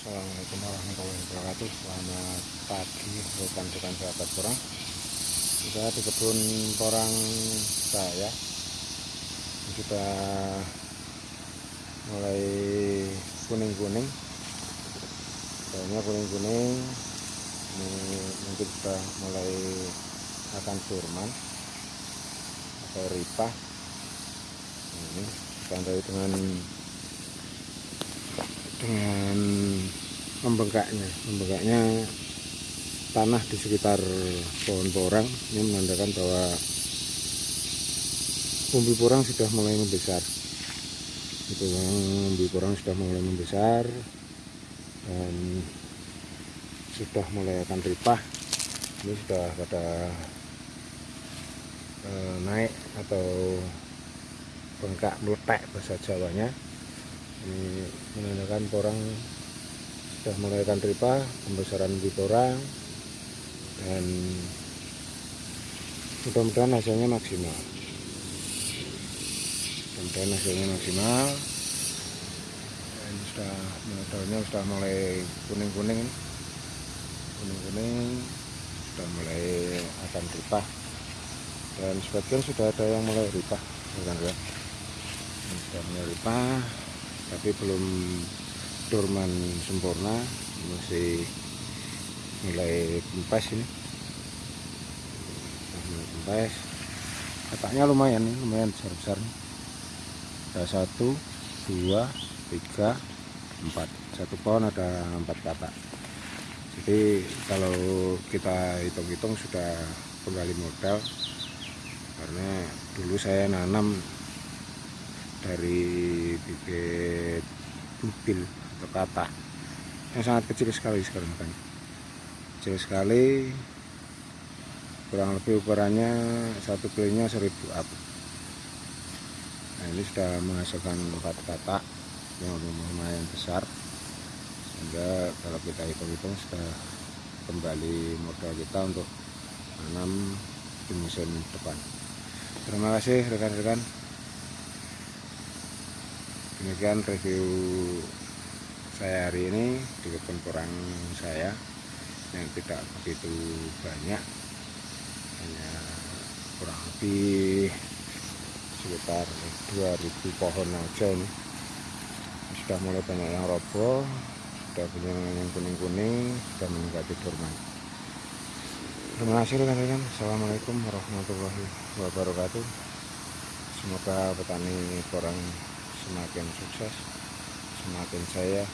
Assalamualaikum warahmatullahi wabarakatuh. Selamat pagi rekan-rekan sahabat porang Kita di kebun porang saya. Sudah mulai kuning-kuning. Daunnya kuning-kuning. Ini mungkin sudah mulai akan surman Atau ripah. Ini ditandai dengan dengan membengkaknya. Membengkaknya tanah di sekitar pohon porang. Ini menandakan bahwa umbi porang sudah mulai membesar. Itu umbi porang sudah mulai membesar dan sudah mulai akan ripah. Ini sudah pada e, naik atau bengkak meletek bahasa Jawanya. Ini menandakan porang sudah mulai ripa pembesaran di porang dan mudah-mudahan hasilnya maksimal. Mudah-mudahan hasilnya maksimal. Dan sudah daunnya sudah mulai kuning-kuning. Kuning-kuning sudah mulai akan ripah dan sebagian sudah ada yang mulai ripah sudah mulai ripah tapi belum dorman sempurna masih mulai kempes ini mulai kempes katanya lumayan nih lumayan besar besar ada satu dua tiga empat. Satu pohon ada empat kata. Jadi kalau kita hitung-hitung sudah kembali modal karena dulu saya nanam dari bibit butil atau kata yang sangat kecil sekali sekarang kan? Kecil sekali kurang lebih ukurannya satu kilinya seribu up. Nah ini sudah menghasilkan empat kata yang lumayan besar sehingga kalau kita hitung-hitung sudah kembali modal kita untuk menanam di musim depan. Terima kasih rekan-rekan demikian review saya hari ini. Di kebun porang saya yang tidak begitu banyak. Hanya kurang lebih sekitar 2000 pohon aja ini. Sudah mulai banyak yang roboh sudah punya yang kuning-kuning sudah meningkati dorman terima kasih rekan-rekan. Assalamualaikum warahmatullahi wabarakatuh. Semoga petani porang semakin sukses semakin saya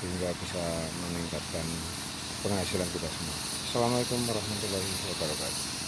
sehingga bisa meningkatkan penghasilan kita semua. Assalamualaikum warahmatullahi wabarakatuh